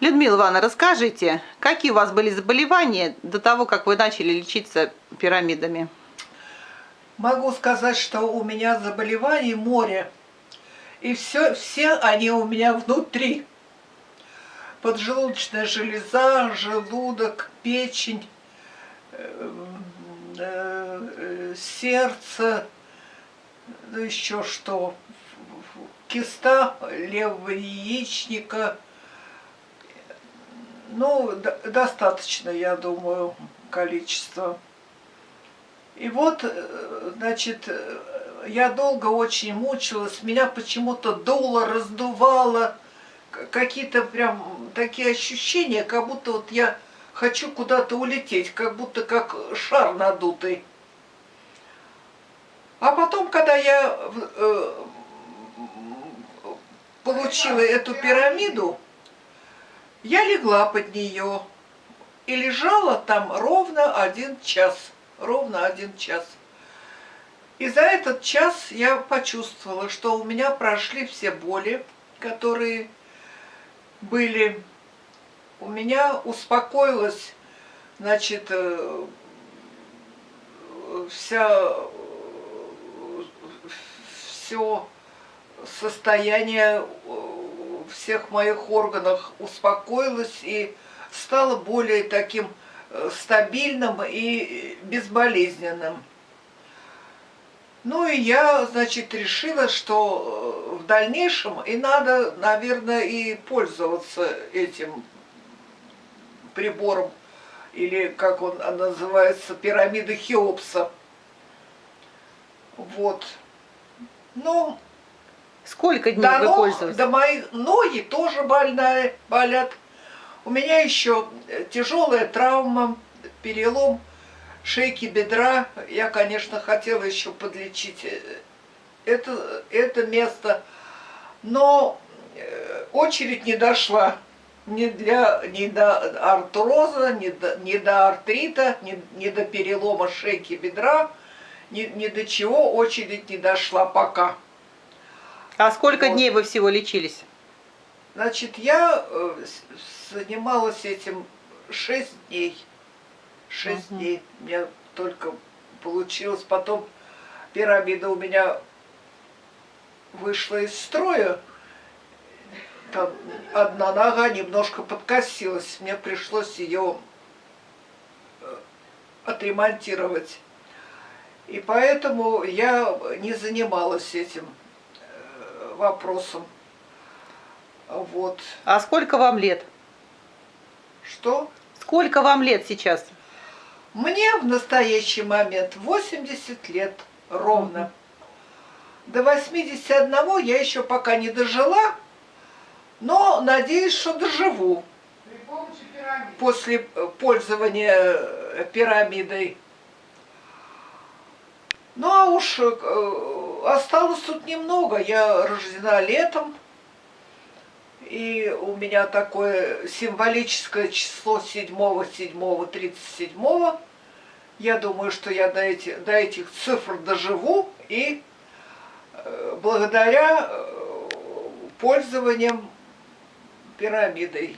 Людмила Ивановна, расскажите, какие у вас были заболевания до того, как вы начали лечиться пирамидами? Могу сказать, что у меня заболеваний море. И все, все они у меня внутри. Поджелудочная железа, желудок, печень, э, э, сердце, ну еще что, киста левого яичника. Ну, достаточно, я думаю, количество. И вот, э, значит, я долго очень мучилась, меня почему-то дуло, раздувало, какие-то прям такие ощущения, как будто вот я хочу куда-то улететь, как будто как шар надутый. А потом, когда я э, получила эту пирамиду, я легла под нее и лежала там ровно один час. Ровно один час. И за этот час я почувствовала, что у меня прошли все боли, которые были. У меня успокоилась, значит, э, вся, все состояние э, всех моих органов успокоилось и стало более таким э, стабильным и безболезненным. Ну и я, значит, решила, что в дальнейшем и надо, наверное, и пользоваться этим прибором, или как он называется, пирамида Хеопса. Вот. Ну, Сколько дней до вы ног, пользуетесь? Да мои ноги тоже больные, болят. У меня еще тяжелая травма, перелом шейки бедра. Я, конечно, хотела еще подлечить э, это, это место, но э, очередь не дошла ни, для, ни до артроза, ни до, ни до артрита, ни, ни до перелома шейки бедра, ни, ни до чего очередь не дошла пока. А сколько вот. дней вы всего лечились? Значит, я э, занималась этим 6 дней. 6 угу. дней. У меня только получилось. Потом пирамида у меня вышла из строя. Там одна нога немножко подкосилась. Мне пришлось ее э, отремонтировать. И поэтому я не занималась этим вопросом. Вот. А сколько вам лет? Что? Сколько вам лет сейчас? Мне в настоящий момент 80 лет ровно. Угу. До 81 я еще пока не дожила, но надеюсь, что доживу. После пользования э, пирамидой. Ну а уж э, осталось тут немного. Я рождена летом. И у меня такое символическое число 7-7-37. Я думаю, что я до, эти, до этих цифр доживу. И э, благодаря э, пользованием пирамидой